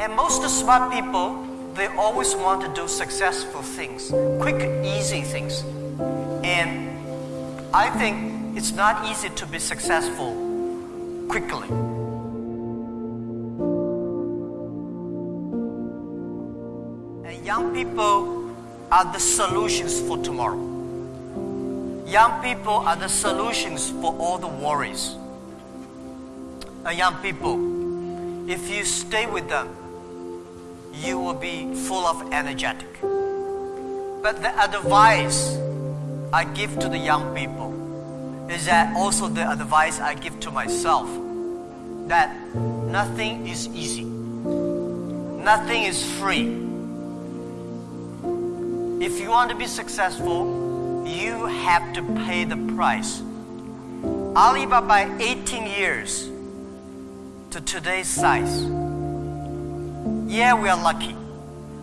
And most smart people, they always want to do successful things, quick, easy things. And I think it's not easy to be successful quickly. And young people are the solutions for tomorrow. Young people are the solutions for all the worries. And young people, if you stay with them, you will be full of energetic. But the advice I give to the young people is that also the advice I give to myself that nothing is easy. Nothing is free. If you want to be successful, you have to pay the price. Alibaba 18 years to today's size. Yeah, we are lucky,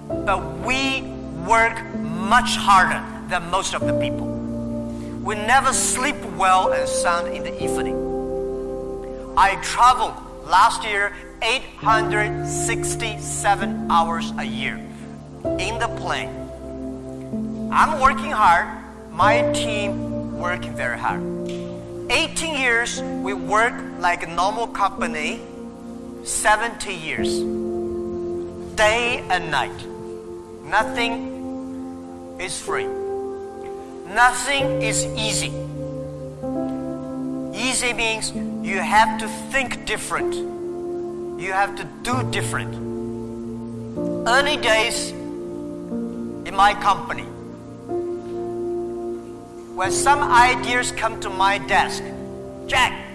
but we work much harder than most of the people. We never sleep well and sound in the evening. I traveled last year 867 hours a year in the plane. I'm working hard, my team working very hard. 18 years we work like a normal company, 70 years, day and night. Nothing is free. Nothing is easy. Easy means you have to think different. You have to do different. Early days in my company, when some ideas come to my desk, Jack,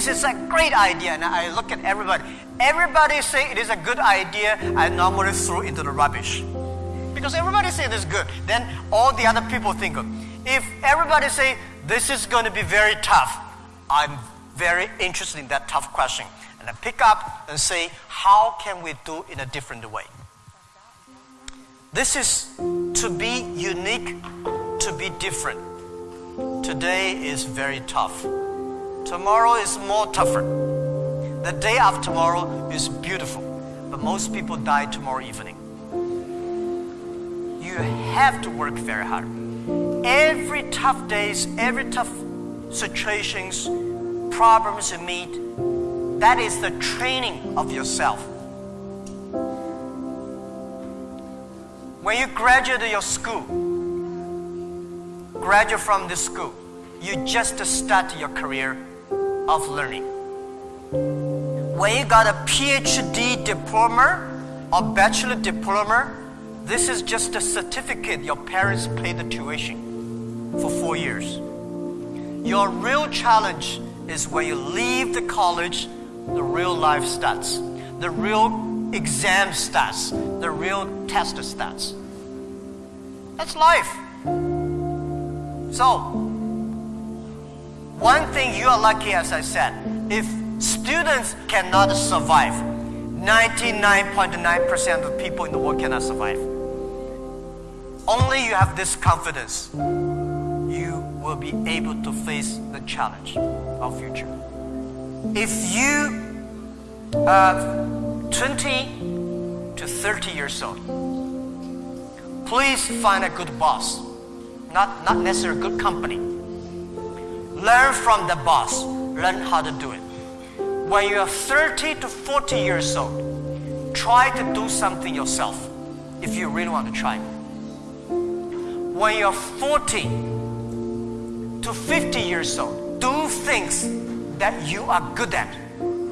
this is a great idea. And I look at everybody. Everybody say it is a good idea. I normally throw into the rubbish. Because everybody say it is good. Then all the other people think of. If everybody say this is going to be very tough, I'm very interested in that tough question. And I pick up and say, how can we do in a different way? This is to be unique, to be different. Today is very tough. Tomorrow is more tougher. The day after tomorrow is beautiful. But most people die tomorrow evening. You have to work very hard. Every tough days, every tough situations, problems you meet, that is the training of yourself. When you graduate your school, graduate from this school, you just start your career of learning. When you got a PhD diploma or bachelor diploma, this is just a certificate your parents paid the tuition for four years. Your real challenge is when you leave the college, the real life starts. The real exam starts. The real test starts. That's life. So, one thing you are lucky, as I said, if students cannot survive, 99.9% of people in the world cannot survive. Only you have this confidence, you will be able to face the challenge of future. If you are 20 to 30 years old, please find a good boss, not, not necessarily a good company. Learn from the boss, learn how to do it. When you are 30 to 40 years old, try to do something yourself if you really want to try. When you're 40 to 50 years old, do things that you are good at.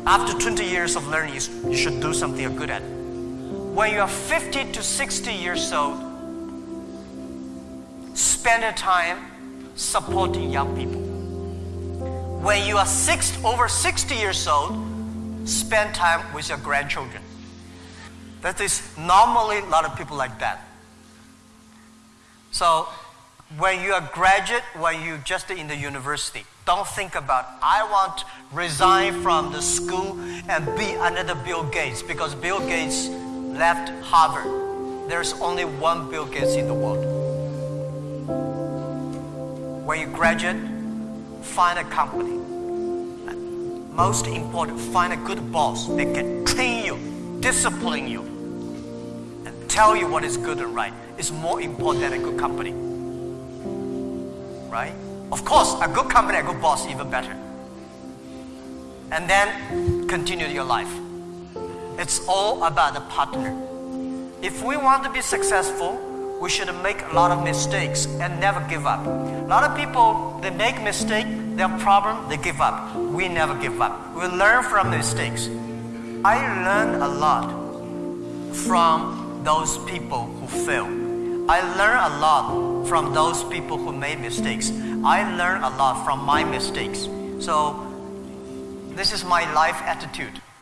After 20 years of learning, you should do something you're good at. When you're 50 to 60 years old, spend your time supporting young people. When you are six, over 60 years old, spend time with your grandchildren. That is normally a lot of people like that. So when you are graduate, when you just in the university, don't think about I want to resign from the school and be another Bill Gates because Bill Gates left Harvard. There's only one Bill Gates in the world. When you graduate, find a company. Most important, find a good boss that can train you discipline you and tell you what is good and right It's more important than a good company. Right? Of course, a good company, a good boss, even better. And then continue your life. It's all about the partner. If we want to be successful, we should make a lot of mistakes and never give up. A lot of people, they make mistake, they have problem, they give up. We never give up. We learn from mistakes. I learn a lot from those people who fail. I learn a lot from those people who made mistakes. I learn a lot from my mistakes. So this is my life attitude.